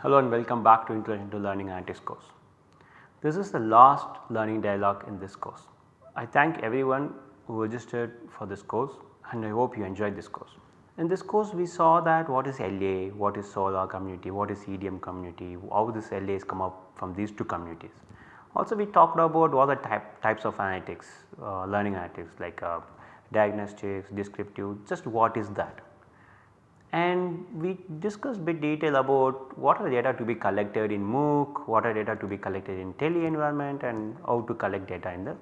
Hello and welcome back to Introduction to Learning Analytics course. This is the last learning dialogue in this course. I thank everyone who registered for this course and I hope you enjoyed this course. In this course we saw that what is LA, what is SoLAR community, what is EDM community, how this LA has come up from these two communities. Also we talked about what are type, types of analytics, uh, learning analytics like uh, diagnostics, descriptive, just what is that and we discussed bit detail about what are data to be collected in MOOC, what are data to be collected in tele environment and how to collect data in the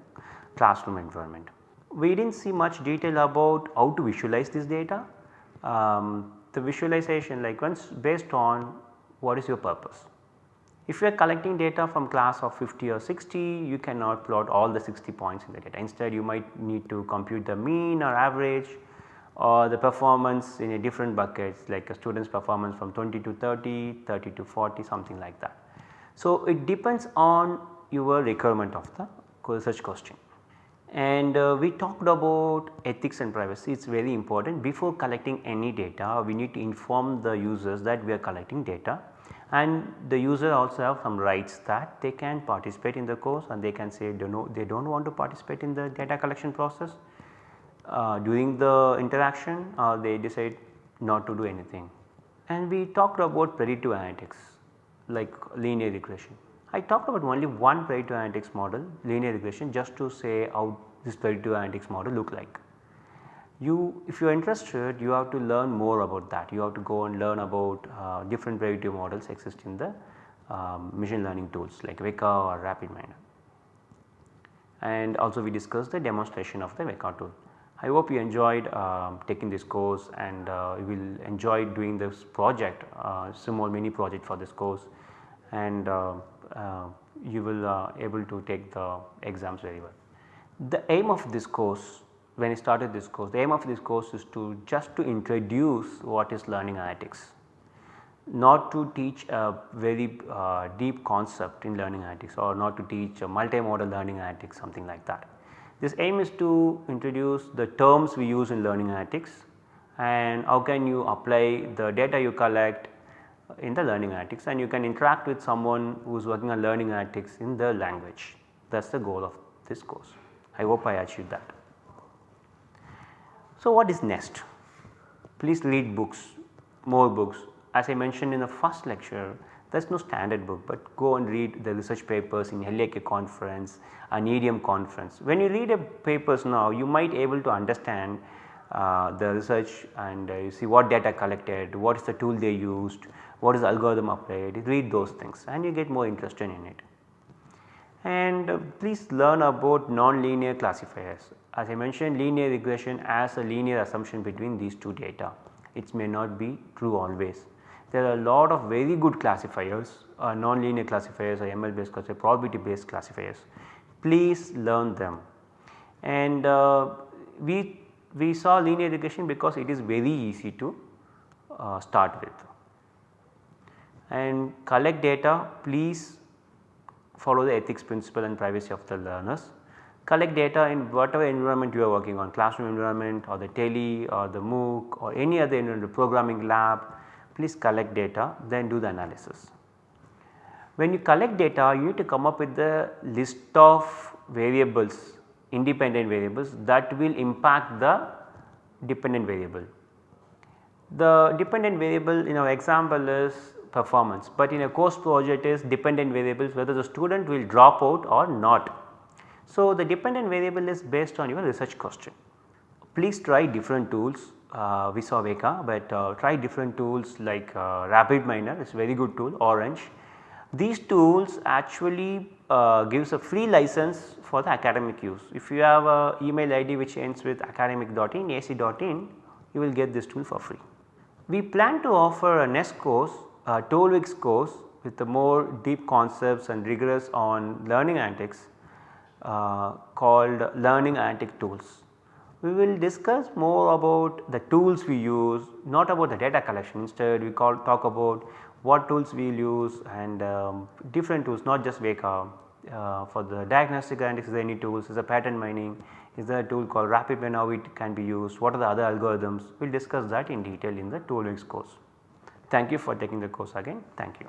classroom environment. We did not see much detail about how to visualize this data. Um, the visualization like once based on what is your purpose. If you are collecting data from class of 50 or 60 you cannot plot all the 60 points in the data instead you might need to compute the mean or average or the performance in a different buckets like a student's performance from 20 to 30, 30 to 40 something like that. So, it depends on your requirement of the research question. And uh, we talked about ethics and privacy it is very important before collecting any data we need to inform the users that we are collecting data and the user also have some rights that they can participate in the course and they can say they, do not want to participate in the data collection process uh, during the interaction uh, they decide not to do anything. And we talked about predictive analytics like linear regression. I talked about only one predictive analytics model linear regression just to say how this predictive analytics model look like. You if you are interested you have to learn more about that you have to go and learn about uh, different predictive models exist in the um, machine learning tools like Weka or RapidMiner. And also we discussed the demonstration of the Weka tool. I hope you enjoyed uh, taking this course and uh, you will enjoy doing this project uh, small mini project for this course and uh, uh, you will uh, able to take the exams very well. The aim of this course when I started this course the aim of this course is to just to introduce what is learning analytics not to teach a very deep concept in learning analytics or not to teach a multimodal learning analytics something like that. This aim is to introduce the terms we use in learning analytics and how can you apply the data you collect in the learning analytics and you can interact with someone who is working on learning analytics in the language that is the goal of this course. I hope I achieved that. So, what is next? Please read books, more books. As I mentioned in the first lecture, there is no standard book, but go and read the research papers in LAK conference, an EDM conference. When you read a papers now, you might able to understand uh, the research and uh, you see what data collected, what is the tool they used, what is the algorithm applied, read those things and you get more interested in it. And uh, please learn about nonlinear classifiers. As I mentioned linear regression as a linear assumption between these two data, it may not be true always. There are a lot of very good classifiers, uh, nonlinear classifiers or ML based classifiers, probability based classifiers. Please learn them. And uh, we, we saw linear regression because it is very easy to uh, start with. And collect data, please follow the ethics principle and privacy of the learners. Collect data in whatever environment you are working on classroom environment or the tele or the MOOC or any other environment programming lab please collect data then do the analysis. When you collect data you need to come up with the list of variables independent variables that will impact the dependent variable. The dependent variable in our example is performance, but in a course project is dependent variables whether the student will drop out or not. So, the dependent variable is based on your research question. Please try different tools uh, we saw Weka, but uh, try different tools like uh, RapidMiner is very good tool orange. These tools actually uh, gives a free license for the academic use. If you have a email ID which ends with academic.in ac.in you will get this tool for free. We plan to offer a next course a 12 weeks course with the more deep concepts and rigorous on learning analytics uh, called learning analytic tools. We will discuss more about the tools we use not about the data collection. Instead we call talk about what tools we will use and um, different tools not just Weka. Uh, for the diagnostic analytics is there any tools? Is a pattern mining? Is there a tool called RapidMiner how it can be used? What are the other algorithms? We will discuss that in detail in the 12 weeks course. Thank you for taking the course again. Thank you.